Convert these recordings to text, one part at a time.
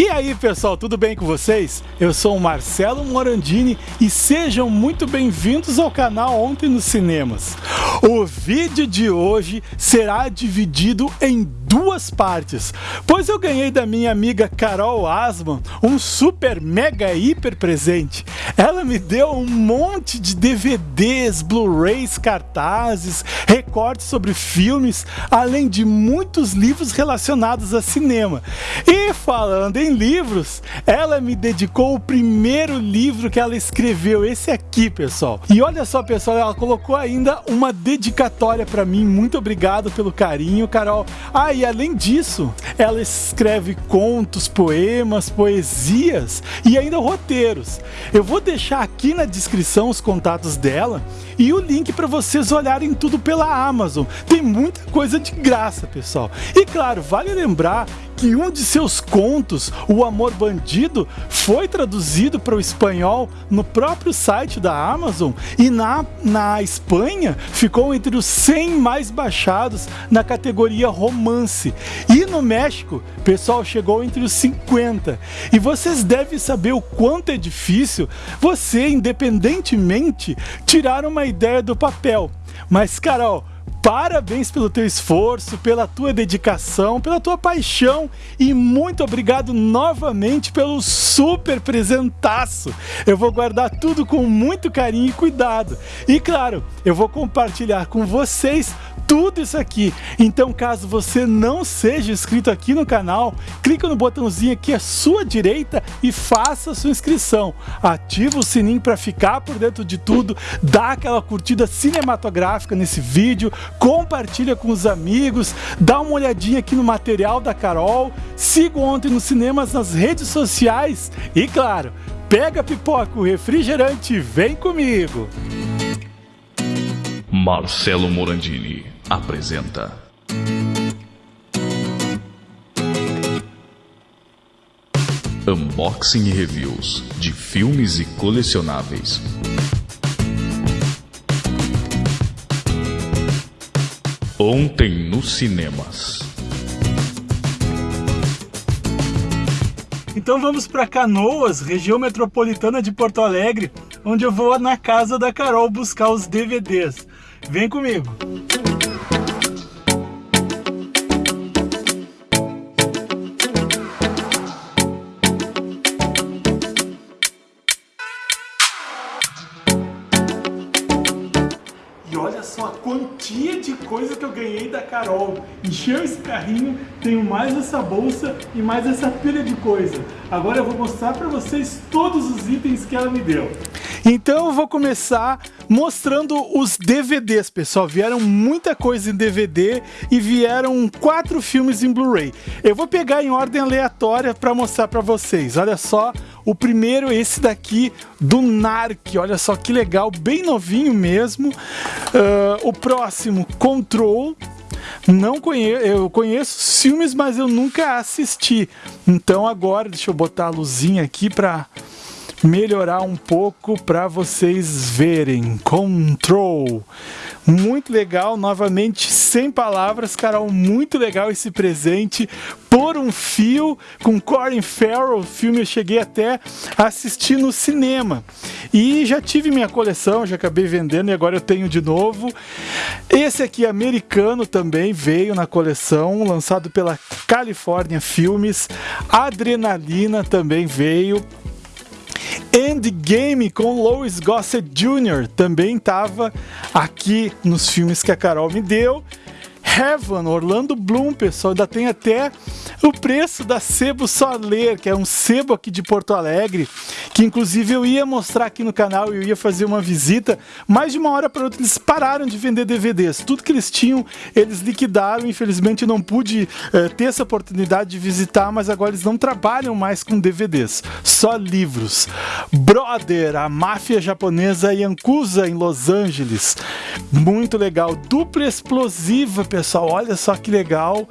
E aí pessoal, tudo bem com vocês? Eu sou o Marcelo Morandini e sejam muito bem-vindos ao canal Ontem nos Cinemas. O vídeo de hoje será dividido em duas partes, pois eu ganhei da minha amiga Carol Asman um super mega hiper presente. Ela me deu um monte de DVDs, Blu-rays, cartazes, recortes sobre filmes, além de muitos livros relacionados a cinema. E falando em livros, ela me dedicou o primeiro livro que ela escreveu, esse aqui, pessoal. E olha só, pessoal, ela colocou ainda uma dedicatória para mim. Muito obrigado pelo carinho, Carol. Ah, e além disso, ela escreve contos, poemas, poesias e ainda roteiros. Eu vou deixar aqui na descrição os contatos dela e o link para vocês olharem tudo pela Amazon. Tem muita coisa de graça, pessoal. E claro, vale lembrar que um de seus contos, O Amor Bandido, foi traduzido para o espanhol no próprio site da Amazon e na, na Espanha ficou entre os 100 mais baixados na categoria romance. E no México, pessoal, chegou entre os 50. E vocês devem saber o quanto é difícil você, independentemente, tirar uma ideia do papel. Mas, Carol, Parabéns pelo teu esforço, pela tua dedicação, pela tua paixão e muito obrigado novamente pelo super presentaço. Eu vou guardar tudo com muito carinho e cuidado. E claro, eu vou compartilhar com vocês tudo isso aqui. Então, caso você não seja inscrito aqui no canal, clica no botãozinho aqui à sua direita e faça sua inscrição. Ativa o sininho para ficar por dentro de tudo, dá aquela curtida cinematográfica nesse vídeo, compartilha com os amigos, dá uma olhadinha aqui no material da Carol, siga ontem nos cinemas nas redes sociais e, claro, pega pipoca, o refrigerante e vem comigo! Marcelo Morandini apresenta. Unboxing e reviews de filmes e colecionáveis. Ontem nos cinemas. Então vamos para Canoas, região metropolitana de Porto Alegre, onde eu vou na casa da Carol buscar os DVDs. Vem comigo! Olha só a quantia de coisa que eu ganhei da Carol. Encheu esse carrinho, tenho mais essa bolsa e mais essa pilha de coisa. Agora eu vou mostrar para vocês todos os itens que ela me deu. Então eu vou começar mostrando os DVDs, pessoal. Vieram muita coisa em DVD e vieram quatro filmes em Blu-ray. Eu vou pegar em ordem aleatória para mostrar para vocês. Olha só, o primeiro esse daqui do Narc. Olha só que legal, bem novinho mesmo. Uh, o próximo, Control. Não conheço, eu conheço filmes, mas eu nunca assisti. Então agora, deixa eu botar a luzinha aqui para melhorar um pouco para vocês verem. Control. Muito legal, novamente, sem palavras, Carol, muito legal esse presente. Por um fio, com Colin Farrell, filme eu cheguei até a assistir no cinema. E já tive minha coleção, já acabei vendendo e agora eu tenho de novo. Esse aqui, americano, também veio na coleção, lançado pela California Filmes. Adrenalina também veio. Endgame com Lois Gossett Jr. também estava aqui nos filmes que a Carol me deu. Heaven, Orlando Bloom, pessoal, ainda tem até o preço da Sebo Soler, que é um sebo aqui de Porto Alegre, que inclusive eu ia mostrar aqui no canal, eu ia fazer uma visita, mas de uma hora para outra eles pararam de vender DVDs. Tudo que eles tinham, eles liquidaram, infelizmente não pude uh, ter essa oportunidade de visitar, mas agora eles não trabalham mais com DVDs, só livros. Brother, a máfia japonesa Yakuza em Los Angeles, muito legal. Dupla explosiva, pessoal, olha só que legal.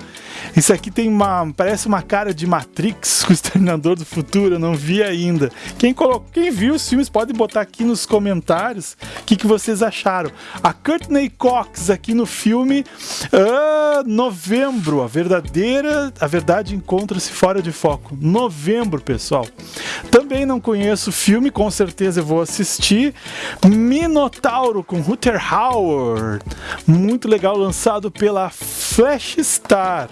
Isso aqui tem uma parece uma cara de Matrix com o Exterminador do Futuro, eu não vi ainda. Quem, colocou, quem viu os filmes pode botar aqui nos comentários o que, que vocês acharam. A Courtney Cox aqui no filme uh, Novembro, a verdadeira, a verdade encontra-se fora de foco. Novembro, pessoal. Também não conheço o filme, com certeza eu vou assistir. Minotauro com Ruther Howard, muito legal, lançado pela Flash Star.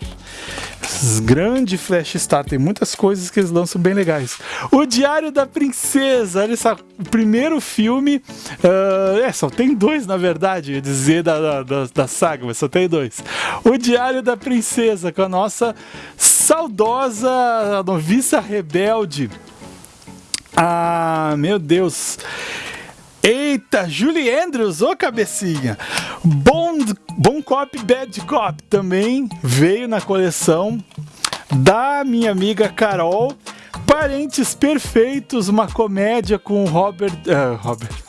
Grande Flash Star, tem muitas coisas que eles lançam bem legais. O Diário da Princesa, olha só, o primeiro filme. Uh, é, só tem dois, na verdade, dizer da, da, da saga, mas só tem dois. O Diário da Princesa, com a nossa saudosa noviça rebelde. Ah, meu Deus. Eita, Julie Andrews, ô cabecinha! Bom, Cop, Bad Cop também veio na coleção da minha amiga Carol. Parentes Perfeitos, uma comédia com Robert. Uh, Robert.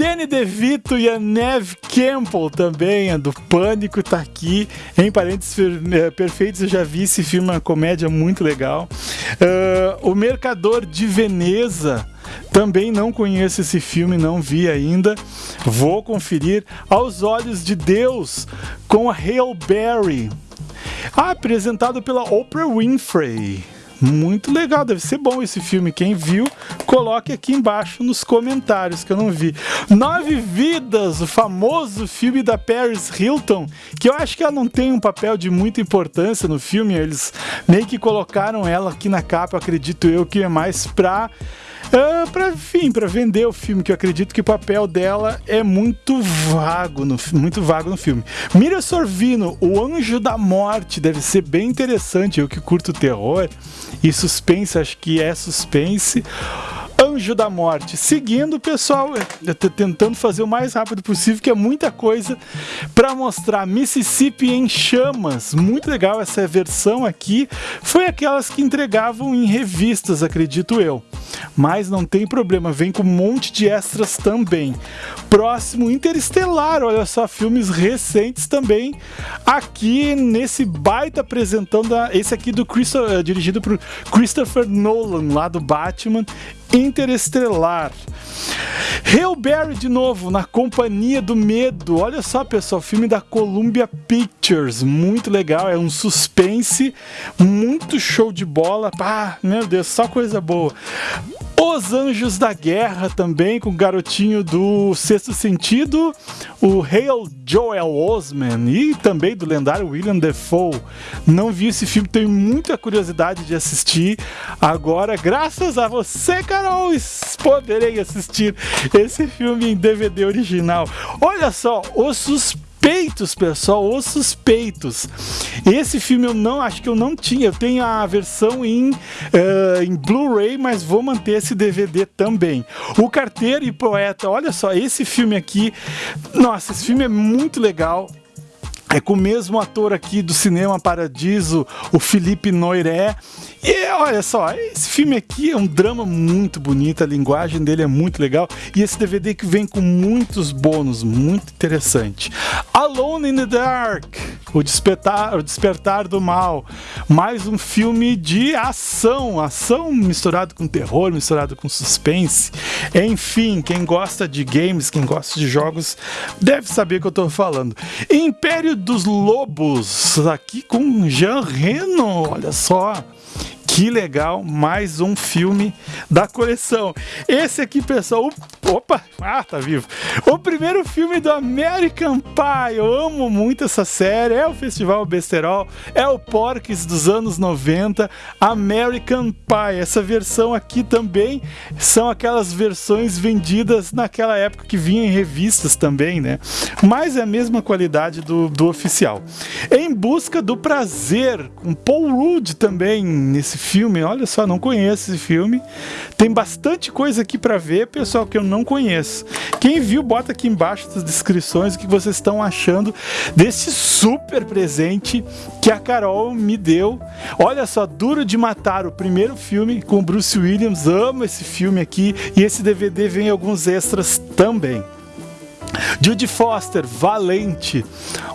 Danny DeVito e a Neve Campbell também, a do Pânico tá aqui. Em Parentes eh, Perfeitos eu já vi esse filme, uma comédia muito legal. Uh, o Mercador de Veneza também não conheço esse filme, não vi ainda. Vou conferir Aos Olhos de Deus com a Hale Berry. Ah, apresentado pela Oprah Winfrey. Muito legal, deve ser bom esse filme. Quem viu, coloque aqui embaixo nos comentários que eu não vi. Nove Vidas, o famoso filme da Paris Hilton, que eu acho que ela não tem um papel de muita importância no filme. Eles meio que colocaram ela aqui na capa, acredito eu, que é mais pra Uh, pra, enfim, para vender o filme, que eu acredito que o papel dela é muito vago no, muito vago no filme. Mira Sorvino, O Anjo da Morte, deve ser bem interessante. Eu que curto terror e suspense, acho que é suspense. Anjo da Morte. Seguindo, pessoal, eu tô tentando fazer o mais rápido possível, que é muita coisa para mostrar. Mississippi em chamas. Muito legal essa versão aqui. Foi aquelas que entregavam em revistas, acredito eu. Mas não tem problema, vem com um monte de extras também. Próximo, Interestelar. Olha só, filmes recentes também. Aqui nesse baita apresentando esse aqui do eh, dirigido por Christopher Nolan, lá do Batman. Interestelar. Hellberry de novo, na Companhia do Medo. Olha só, pessoal, filme da Columbia Pictures. Muito legal, é um suspense, muito show de bola. Ah, meu Deus, só coisa boa. Os Anjos da Guerra também, com o garotinho do Sexto Sentido, o Hale Joel Osman e também do lendário William Defoe. Não vi esse filme, tenho muita curiosidade de assistir. Agora, graças a você, Carol, poderei assistir esse filme em DVD original. Olha só, o suspense Suspeitos, pessoal, Os Suspeitos. Esse filme eu não acho que eu não tinha. Eu tenho a versão em, uh, em Blu-ray, mas vou manter esse DVD também. O Carteiro e Poeta, olha só, esse filme aqui, nossa, esse filme é muito legal. É com o mesmo ator aqui do Cinema Paradiso, o Felipe Noiré. E olha só, esse filme aqui é um drama muito bonito, a linguagem dele é muito legal. E esse DVD que vem com muitos bônus, muito interessante. Alone in the Dark, o Despertar, o Despertar do Mal. Mais um filme de ação, ação misturado com terror, misturado com suspense. Enfim, quem gosta de games, quem gosta de jogos, deve saber o que eu estou falando. Império dos Lobos, aqui com Jean Reno, olha só. Que legal, mais um filme da coleção. Esse aqui, pessoal, opa, ah, tá vivo. O primeiro filme do American Pie. Eu amo muito essa série. É o Festival Besterol, é o Porques dos anos 90, American Pie. Essa versão aqui também são aquelas versões vendidas naquela época que vinha em revistas também, né? Mas é a mesma qualidade do, do oficial. Em busca do prazer, com Paul Rudd também nesse filme, olha só, não conheço esse filme. Tem bastante coisa aqui para ver, pessoal, que eu não conheço. Quem viu, bota aqui embaixo nas descrições o que vocês estão achando desse super presente que a Carol me deu. Olha só, Duro de Matar, o primeiro filme com Bruce Williams. Amo esse filme aqui e esse DVD vem alguns extras também. Judy Foster, Valente,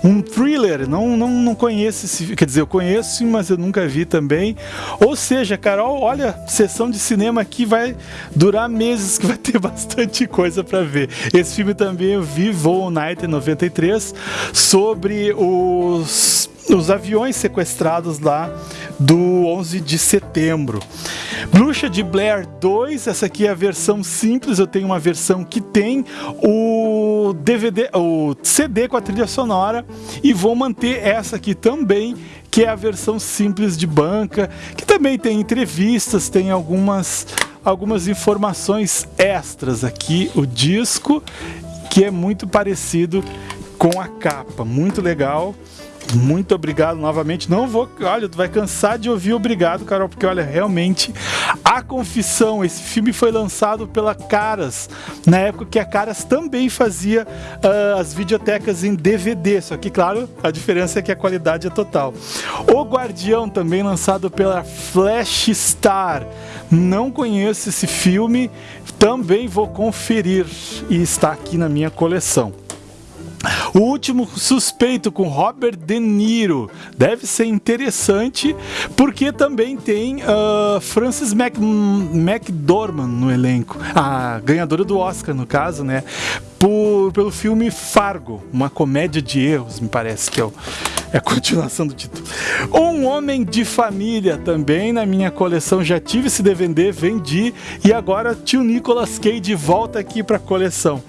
um thriller, não, não, não conheço esse, quer dizer, eu conheço, mas eu nunca vi também. Ou seja, Carol, olha, sessão de cinema aqui vai durar meses, que vai ter bastante coisa para ver. Esse filme também eu vi, Voo Night em 93, sobre os os aviões sequestrados lá do 11 de setembro. Bruxa de Blair 2, essa aqui é a versão simples, eu tenho uma versão que tem o DVD, o CD com a trilha sonora e vou manter essa aqui também, que é a versão simples de banca, que também tem entrevistas, tem algumas algumas informações extras aqui, o disco, que é muito parecido com a capa, muito legal. Muito obrigado novamente. Não vou, olha, tu vai cansar de ouvir obrigado, Carol, porque olha, realmente a Confissão, esse filme foi lançado pela Caras, na época que a Caras também fazia uh, as videotecas em DVD, só que claro, a diferença é que a qualidade é total. O Guardião também lançado pela Flash Star. Não conheço esse filme, também vou conferir e está aqui na minha coleção. O último suspeito com Robert De Niro deve ser interessante porque também tem uh, Frances Mac McDormand no elenco, a ganhadora do Oscar no caso, né? Por, pelo filme Fargo, uma comédia de erros, me parece que é o, é a continuação do título. Um Homem de Família também na minha coleção. Já tive esse DVD, vendi e agora tio Nicolas Cage volta aqui para a coleção.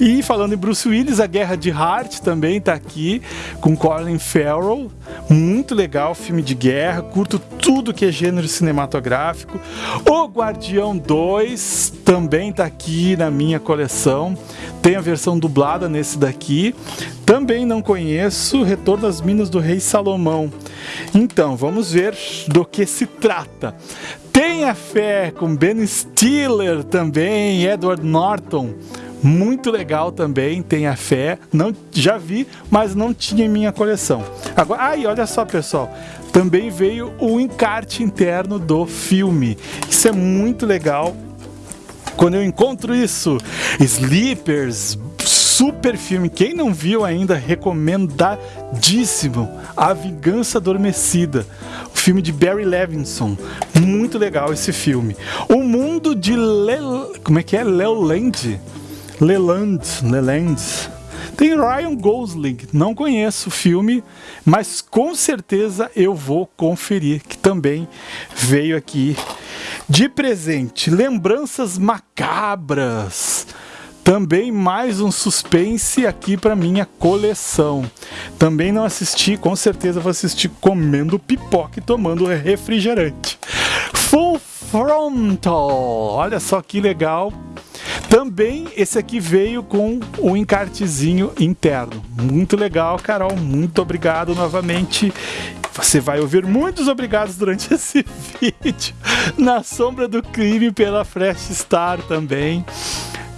E falando em Bruce Willis, A Guerra de Heart também está aqui com Colin Farrell. Muito legal, filme de guerra. Curto tudo que é gênero cinematográfico. O Guardião 2 também está aqui na minha coleção. Tem a versão dublada nesse daqui. Também não conheço Retorno das Minas do Rei Salomão. Então, vamos ver do que se trata. Tenha fé com Ben Stiller também, Edward Norton. Muito legal também, tenha fé. Não, já vi, mas não tinha em minha coleção. Agora, aí, olha só, pessoal. Também veio o encarte interno do filme. Isso é muito legal. Quando eu encontro isso, Sleepers, super filme. Quem não viu ainda, recomendadíssimo. A Vingança Adormecida. O filme de Barry Levinson. Muito legal esse filme. O Mundo de Le... Como é que é? Leland. Leland. Leland. Tem Ryan Gosling, não conheço o filme, mas com certeza eu vou conferir, que também veio aqui de presente. Lembranças macabras. Também mais um suspense aqui para minha coleção. Também não assisti, com certeza vou assistir comendo pipoca e tomando refrigerante. Full Frontal, olha só que legal. Também esse aqui veio com um encartezinho interno. Muito legal, Carol. Muito obrigado novamente. Você vai ouvir muitos obrigados durante esse vídeo. Na Sombra do Crime pela Fresh Star também.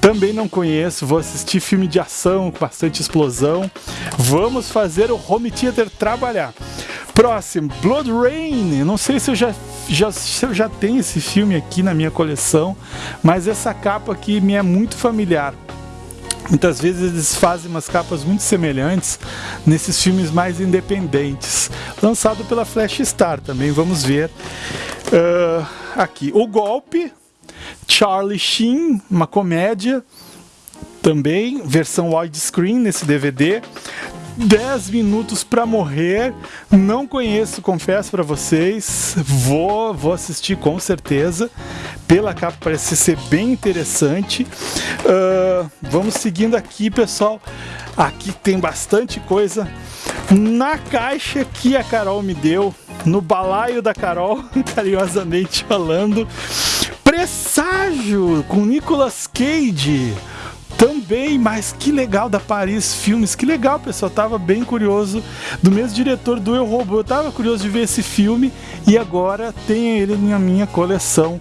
Também não conheço, vou assistir filme de ação com bastante explosão. Vamos fazer o home theater trabalhar. Próximo, Blood Rain. Não sei se eu já, já, se eu já tenho esse filme aqui na minha coleção, mas essa capa aqui me é muito familiar. Muitas vezes eles fazem umas capas muito semelhantes nesses filmes mais independentes. Lançado pela Flash Star também, vamos ver. Uh, aqui, O Golpe, Charlie Sheen, uma comédia, também, versão widescreen nesse DVD. 10 minutos para morrer. Não conheço, confesso para vocês. Vou, vou assistir com certeza. Pela capa parece ser bem interessante. Uh, vamos seguindo aqui, pessoal. Aqui tem bastante coisa. Na caixa que a Carol me deu, no balaio da Carol, carinhosamente falando, Presságio com Nicolas Cage. Também, mas que legal da Paris Filmes, que legal, pessoal. Tava bem curioso do mesmo diretor do Eu Robô. Eu tava curioso de ver esse filme e agora tem ele na minha coleção,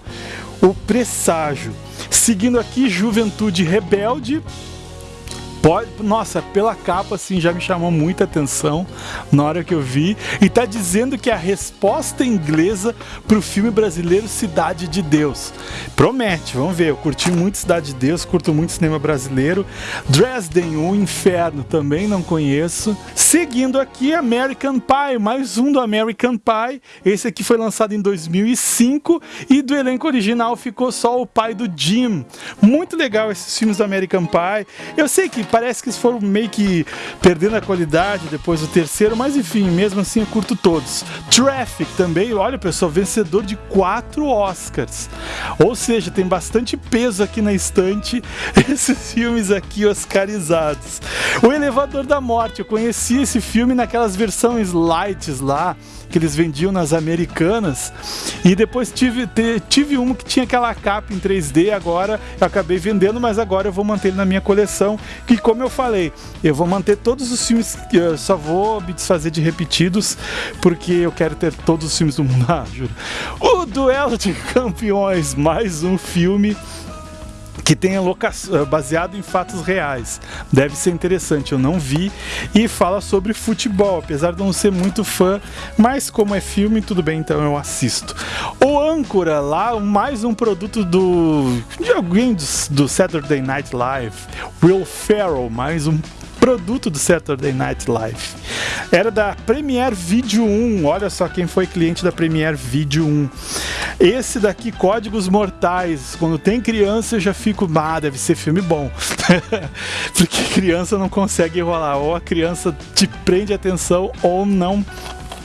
o Presságio. Seguindo aqui, Juventude Rebelde, Pode, nossa, pela capa assim já me chamou muita atenção na hora que eu vi e tá dizendo que é a resposta inglesa pro filme brasileiro Cidade de Deus. Promete, vamos ver. Eu curti muito Cidade de Deus, curto muito cinema brasileiro. Dresden, o Inferno também não conheço. Seguindo aqui American Pie, mais um do American Pie. Esse aqui foi lançado em 2005 e do elenco original ficou só o pai do Jim. Muito legal esses filmes do American Pie. Eu sei que parece que eles foram meio que perdendo a qualidade depois do terceiro, mas enfim, mesmo assim eu curto todos. Traffic também, olha pessoal, vencedor de quatro Oscars. Ou seja, tem bastante peso aqui na estante esses filmes aqui oscarizados. O Elevador da Morte, eu conheci esse filme naquelas versões lights lá que eles vendiam nas americanas. E depois tive, tive um que tinha aquela capa em 3D, agora eu acabei vendendo, mas agora eu vou manter ele na minha coleção. Que como eu falei, eu vou manter todos os filmes, eu só vou me desfazer de repetidos, porque eu quero ter todos os filmes do mundo. Ah, juro. O Duelo de Campeões, mais um filme que tem eh, baseado em fatos reais. Deve ser interessante, eu não vi. E fala sobre futebol, apesar de não ser muito fã, mas como é filme, tudo bem, então eu assisto. O Âncora, lá, mais um produto do de alguém do, do Saturday Night Live. Will Ferrell, mais um produto do Saturday Night Live. Era da Premiere Video 1. Olha só quem foi cliente da Premiere Video 1. Esse daqui, Códigos Mortais. Quando tem criança, eu já fico, ah, deve ser filme bom. Porque criança não consegue enrolar. Ou a criança te prende atenção ou não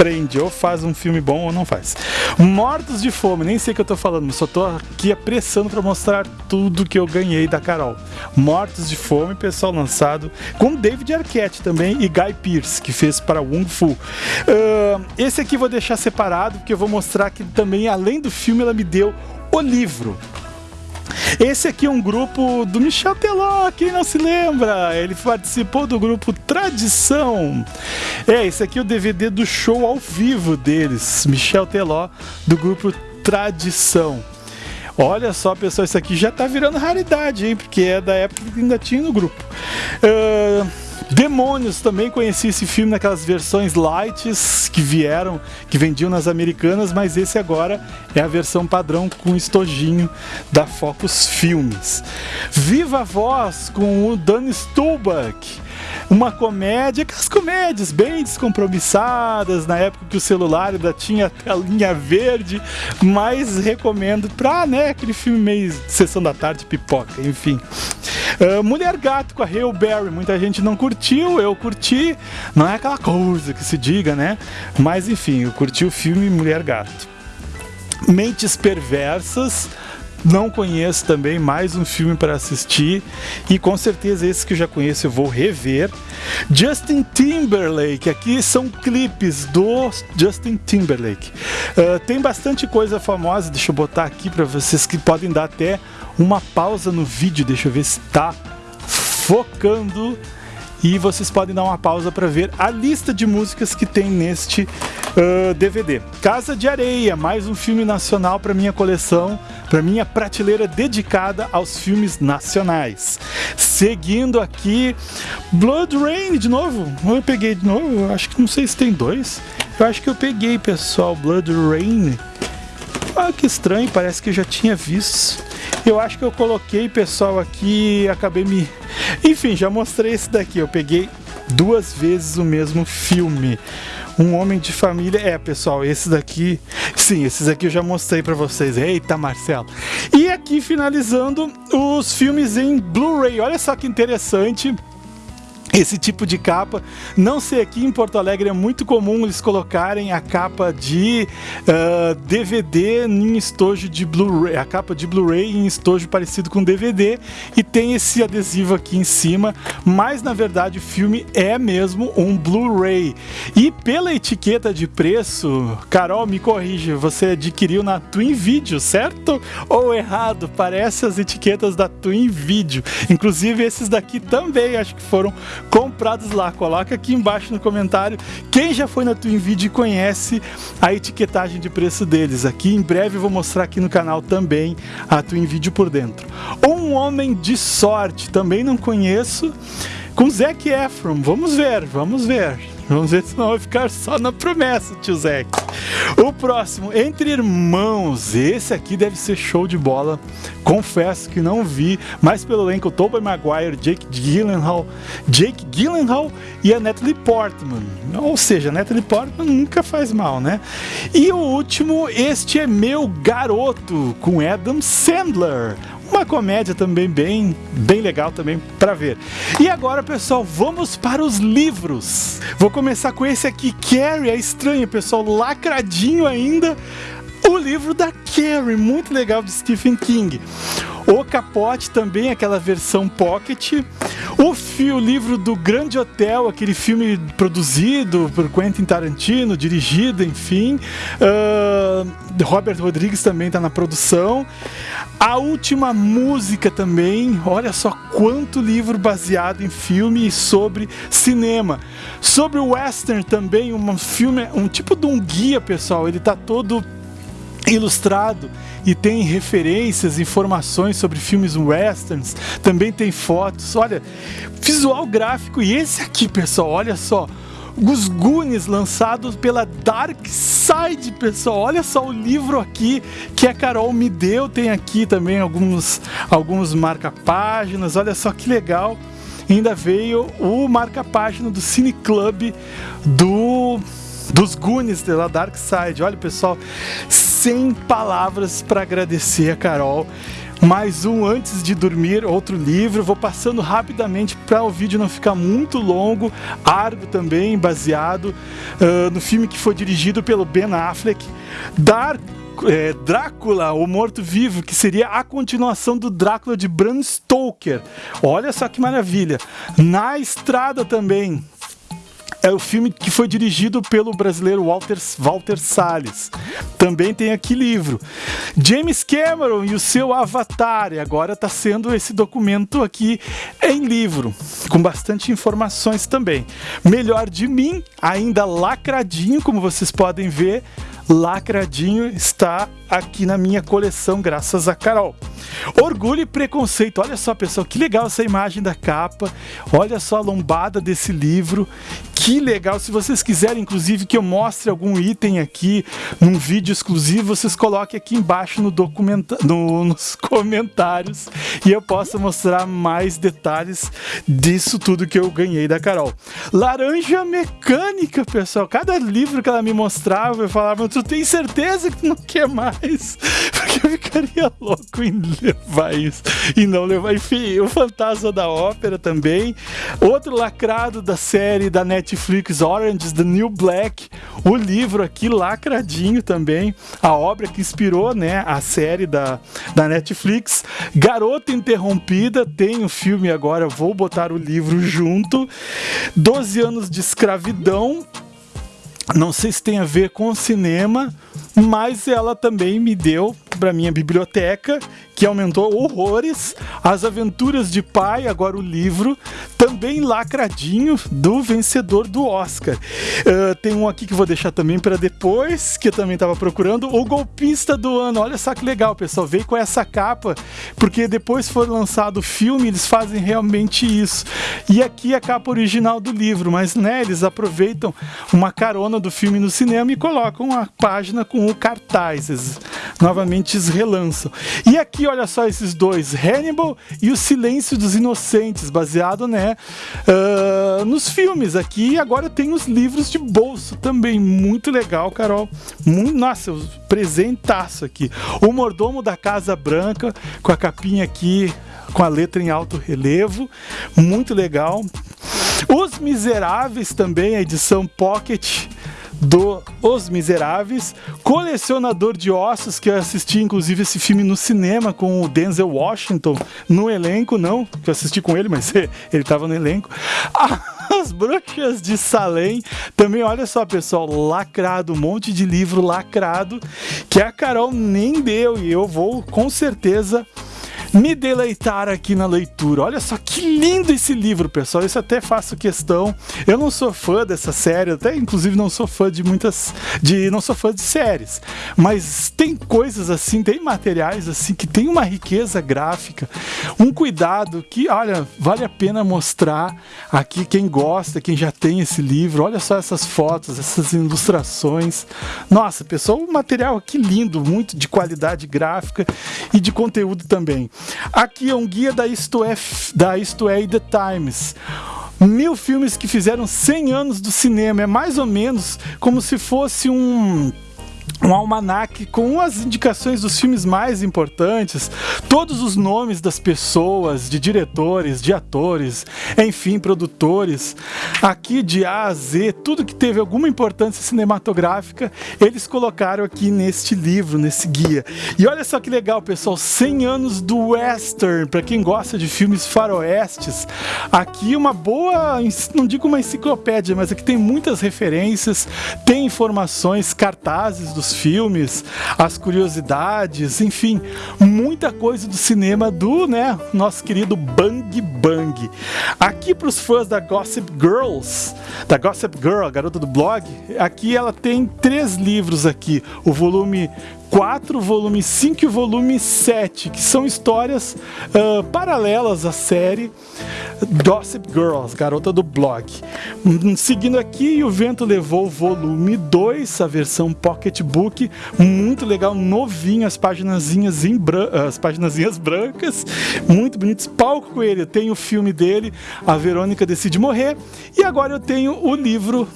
prende, ou faz um filme bom ou não faz. Mortos de fome, nem sei o que eu tô falando, só tô aqui apressando para mostrar tudo que eu ganhei da Carol. Mortos de fome, pessoal, lançado com David Arquette também e Guy Pearce, que fez para Wong Fu. Uh, esse aqui vou deixar separado, porque eu vou mostrar que também, além do filme, ela me deu o livro. Esse aqui é um grupo do Michel Teló, quem não se lembra? Ele participou do grupo Tradição. É, esse aqui é o DVD do show ao vivo deles, Michel Teló, do grupo Tradição. Olha só, pessoal, isso aqui já tá virando raridade, hein? Porque é da época que ainda tinha no grupo. Uh, Demônios, também conheci esse filme naquelas versões lights que vieram, que vendiam nas americanas, mas esse agora é a versão padrão com estojinho da Focus Filmes. Viva a Voz com o Dan Stulbach uma comédia, aquelas comédias bem descompromissadas, na época que o celular ainda tinha a telinha verde, mas recomendo pra, né, aquele filme meio sessão da tarde, pipoca, enfim. Uh, Mulher Gato com a Hale Berry, muita gente não curtiu, eu curti, não é aquela coisa que se diga, né? Mas enfim, eu curti o filme Mulher Gato. Mentes Perversas, não conheço também, mais um filme para assistir e com certeza esse que eu já conheço eu vou rever. Justin Timberlake, aqui são clipes do Justin Timberlake. Uh, tem bastante coisa famosa, deixa eu botar aqui para vocês que podem dar até uma pausa no vídeo, deixa eu ver se está focando e vocês podem dar uma pausa para ver a lista de músicas que tem neste uh, DVD. Casa de Areia, mais um filme nacional para minha coleção, para minha prateleira dedicada aos filmes nacionais. Seguindo aqui, Blood Rain de novo. Eu peguei de novo, acho que não sei se tem dois. Eu acho que eu peguei, pessoal, Blood Rain. Ah, que estranho, parece que eu já tinha visto. Eu acho que eu coloquei, pessoal, aqui acabei me... Enfim, já mostrei esse daqui. Eu peguei duas vezes o mesmo filme. Um Homem de Família. É, pessoal, esse daqui. Sim, esses aqui eu já mostrei para vocês. Eita, Marcelo. E aqui finalizando os filmes em Blu-ray. Olha só que interessante esse tipo de capa. Não sei aqui em Porto Alegre é muito comum eles colocarem a capa de uh, DVD em estojo de Blu-ray, a capa de Blu-ray em estojo parecido com DVD e tem esse adesivo aqui em cima, mas na verdade o filme é mesmo um Blu-ray. E pela etiqueta de preço, Carol, me corrija, você adquiriu na Twin Video, certo? Ou errado? Parece as etiquetas da Twin Video. Inclusive esses daqui também acho que foram comprados lá. Coloca aqui embaixo no comentário quem já foi na Twin Video e conhece a etiquetagem de preço deles. Aqui em breve eu vou mostrar aqui no canal também a Twin Video por dentro. Um Homem de Sorte, também não conheço. com Zac Efron. Vamos ver, vamos ver. Vamos ver se não vai ficar só na promessa, tio Zac. O próximo, Entre Irmãos. Esse aqui deve ser show de bola. Confesso que não vi, mas pelo elenco Tobey Maguire, Jake Gyllenhaal, Jake Gyllenhaal e a Natalie Portman. Ou seja, a Natalie Portman nunca faz mal, né? E o último, Este é Meu Garoto, com Adam Sandler uma comédia também bem, bem legal também para ver. E agora, pessoal, vamos para os livros. Vou começar com esse aqui, Carrie, é estranho, pessoal, lacradinho ainda. O livro da Carrie, muito legal de Stephen King. O Capote também, aquela versão pocket. O, fio, livro do Grande Hotel, aquele filme produzido por Quentin Tarantino, dirigido, enfim. Uh, Robert Rodrigues também está na produção. A última música também, olha só quanto livro baseado em filme e sobre cinema. Sobre o western também, um filme, um tipo de um guia, pessoal. Ele está todo ilustrado e tem referências, informações sobre filmes westerns, também tem fotos. Olha, visual gráfico e esse aqui, pessoal, olha só. Os Goonies lançados pela Dark Side, pessoal. Olha só o livro aqui que a Carol me deu. Tem aqui também alguns, alguns marca-páginas. Olha só que legal. Ainda veio o marca-página do Cine Club do dos Goonies da Dark Side. Olha, pessoal, sem palavras para agradecer a Carol. Mais um antes de dormir, outro livro. Vou passando rapidamente para o vídeo não ficar muito longo. Argo também, baseado uh, no filme que foi dirigido pelo Ben Affleck. Dark é, Drácula, o Morto-Vivo, que seria a continuação do Drácula de Bram Stoker. Olha só que maravilha. Na Estrada também, é o filme que foi dirigido pelo brasileiro Walter, Walter Salles. Também tem aqui livro. James Cameron e o seu Avatar. E agora está sendo esse documento aqui em livro, com bastante informações também. Melhor de mim, ainda lacradinho, como vocês podem ver lacradinho está aqui na minha coleção, graças a Carol. Orgulho e Preconceito. Olha só, pessoal, que legal essa imagem da capa. Olha só a lombada desse livro. Que legal. Se vocês quiserem, inclusive, que eu mostre algum item aqui num vídeo exclusivo, vocês coloquem aqui embaixo no documenta no, nos comentários e eu posso mostrar mais detalhes disso tudo que eu ganhei da Carol. Laranja Mecânica, pessoal. Cada livro que ela me mostrava, eu falava, tu tem certeza que não quer mais? Porque eu ficaria louco em levar isso e não levar. Enfim, o Fantasma da Ópera também. Outro lacrado da série da Netflix, Orange is the New Black. O livro aqui lacradinho também. A obra que inspirou né, a série da, da Netflix. Garota Interrompida, tem o filme agora, vou botar o livro junto. 12 anos de escravidão. Não sei se tem a ver com cinema, mas ela também me deu para minha biblioteca, que aumentou horrores, As Aventuras de Pai, agora o livro, também lacradinho do vencedor do Oscar. Uh, tem um aqui que vou deixar também para depois, que eu também estava procurando, O Golpista do Ano. Olha só que legal, pessoal, veio com essa capa, porque depois foi lançado o filme, eles fazem realmente isso. E aqui a capa original do livro, mas né, eles aproveitam uma carona do filme no cinema e colocam a página com o cartaz. Eles novamente relançam. E aqui, olha só esses dois, Hannibal e O Silêncio dos Inocentes, baseado né, uh, nos filmes aqui. E agora tem os livros de bolso também, muito legal, Carol. Muito, nossa, presentaço aqui. O Mordomo da Casa Branca, com a capinha aqui, com a letra em alto relevo, muito legal. Os Miseráveis também, a edição Pocket do Os Miseráveis, colecionador de ossos, que eu assisti inclusive esse filme no cinema com o Denzel Washington no elenco, não, que eu assisti com ele, mas ele estava no elenco. As Bruxas de Salem, também olha só pessoal, lacrado, um monte de livro lacrado, que a Carol nem deu e eu vou com certeza me deleitar aqui na leitura. Olha só que lindo esse livro, pessoal. Isso até faço questão. Eu não sou fã dessa série, até inclusive não sou fã de muitas de não sou fã de séries, mas tem coisas assim, tem materiais assim que tem uma riqueza gráfica, um cuidado que, olha, vale a pena mostrar aqui quem gosta, quem já tem esse livro. Olha só essas fotos, essas ilustrações. Nossa, pessoal, um material aqui lindo, muito de qualidade gráfica e de conteúdo também. Aqui é um guia da Isto é, da Isto é The Times mil filmes que fizeram 100 anos do cinema. É mais ou menos como se fosse um um almanaque com as indicações dos filmes mais importantes, todos os nomes das pessoas, de diretores, de atores, enfim, produtores, aqui de A a Z, tudo que teve alguma importância cinematográfica, eles colocaram aqui neste livro, nesse guia. E olha só que legal, pessoal, 100 anos do western, para quem gosta de filmes faroestes. Aqui uma boa, não digo uma enciclopédia, mas aqui tem muitas referências, tem informações, cartazes dos filmes, as curiosidades, enfim, muita coisa do cinema do, né, nosso querido Bang Bang. Aqui para os fãs da Gossip Girls, da Gossip Girl, a garota do blog, aqui ela tem três livros aqui, o volume 4, volume 5 e volume 7, que são histórias uh, paralelas à série Gossip Girls, garota do blog. Hum, seguindo aqui, O Vento Levou, volume 2, a versão pocketbook, muito legal, novinho, as páginas em bran as páginas brancas, muito bonitos. Palco Coelho, tem o filme dele, A Verônica Decide Morrer, e agora eu tenho o livro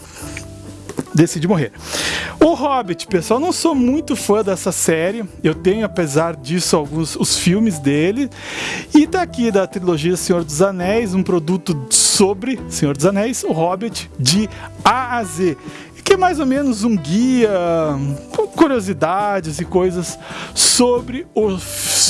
Decide Morrer. O Hobbit, pessoal, não sou muito fã dessa série. Eu tenho, apesar disso, alguns os filmes dele. E tá aqui da trilogia Senhor dos Anéis, um produto sobre Senhor dos Anéis, o Hobbit de A a Z que é mais ou menos um guia com curiosidades e coisas sobre os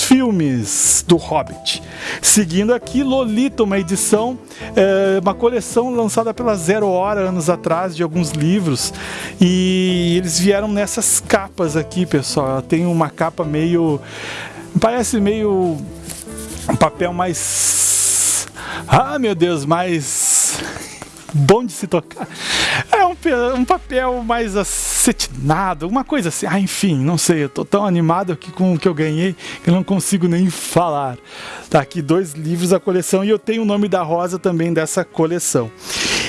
filmes do Hobbit. Seguindo aqui, Lolita, uma edição, é, uma coleção lançada pela Zero Hora anos atrás de alguns livros e eles vieram nessas capas aqui, pessoal. Ela tem uma capa meio, parece meio um papel mais, ah meu Deus, mais bom de se tocar. É um, um papel mais acetinado, uma coisa assim. Ah, enfim, não sei, eu tô tão animado aqui com o que eu ganhei que eu não consigo nem falar. Tá aqui dois livros da coleção e eu tenho o nome da Rosa também dessa coleção.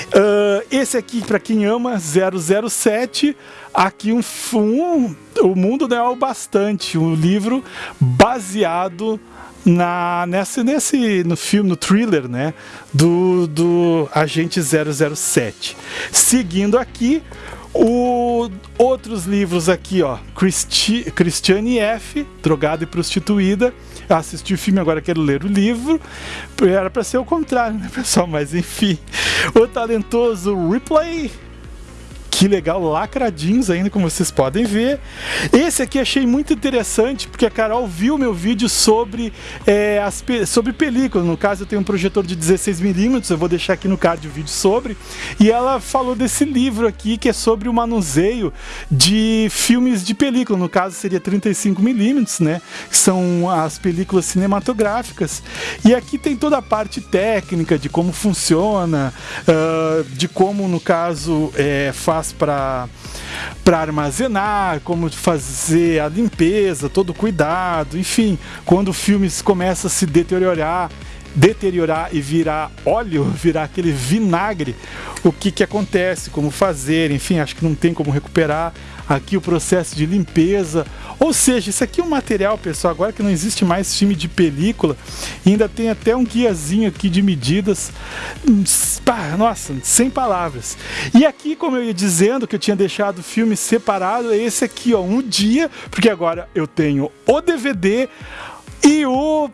Uh, esse aqui, para quem ama, 007. Aqui um, um O Mundo Não é o Bastante, um livro baseado na, nesse, nesse, no filme, no thriller, né, do, do Agente 007. Seguindo aqui, o, outros livros aqui, ó, Christi, Christiane F., Drogada e Prostituída. Eu assisti o filme, agora quero ler o livro. Era para ser o contrário, né, pessoal? Mas enfim. O talentoso Replay que legal, lacradinhos ainda, como vocês podem ver. Esse aqui achei muito interessante, porque a Carol viu meu vídeo sobre, é, as, sobre película. No caso, eu tenho um projetor de 16mm, eu vou deixar aqui no card o vídeo sobre. E ela falou desse livro aqui, que é sobre o manuseio de filmes de película. No caso, seria 35mm, né? Que são as películas cinematográficas. E aqui tem toda a parte técnica de como funciona, uh, de como, no caso, é, faz para para armazenar, como fazer a limpeza, todo o cuidado, enfim, quando o filme começa a se deteriorar, deteriorar e virar óleo, virar aquele vinagre, o que que acontece, como fazer, enfim, acho que não tem como recuperar aqui o processo de limpeza. Ou seja, isso aqui é um material, pessoal, agora que não existe mais filme de película, ainda tem até um guiazinho aqui de medidas. Nossa, sem palavras. E aqui, como eu ia dizendo, que eu tinha deixado o filme separado, é esse aqui, ó, um dia, porque agora eu tenho o DVD e o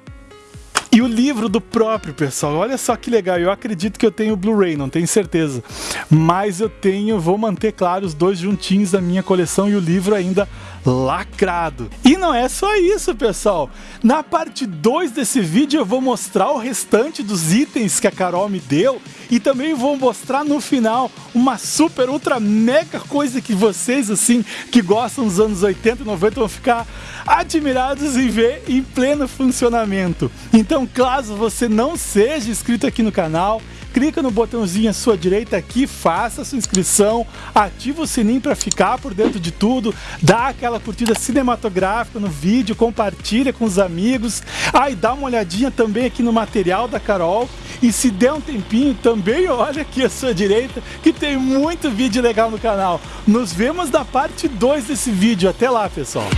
e o livro do próprio, pessoal. Olha só que legal. Eu acredito que eu tenho o Blu-ray, não tenho certeza. Mas eu tenho, vou manter claro os dois juntinhos da minha coleção e o livro ainda lacrado. E não é só isso, pessoal. Na parte 2 desse vídeo eu vou mostrar o restante dos itens que a Carol me deu e também vou mostrar no final uma super, ultra, mega coisa que vocês, assim, que gostam dos anos 80 e 90 vão ficar admirados em ver em pleno funcionamento. Então, caso você não seja inscrito aqui no canal, clica no botãozinho à sua direita aqui, faça sua inscrição, ativa o sininho para ficar por dentro de tudo, dá aquela curtida cinematográfica no vídeo, compartilha com os amigos, ah, e dá uma olhadinha também aqui no material da Carol, e se der um tempinho, também olha aqui à sua direita, que tem muito vídeo legal no canal. Nos vemos na parte 2 desse vídeo. Até lá, pessoal!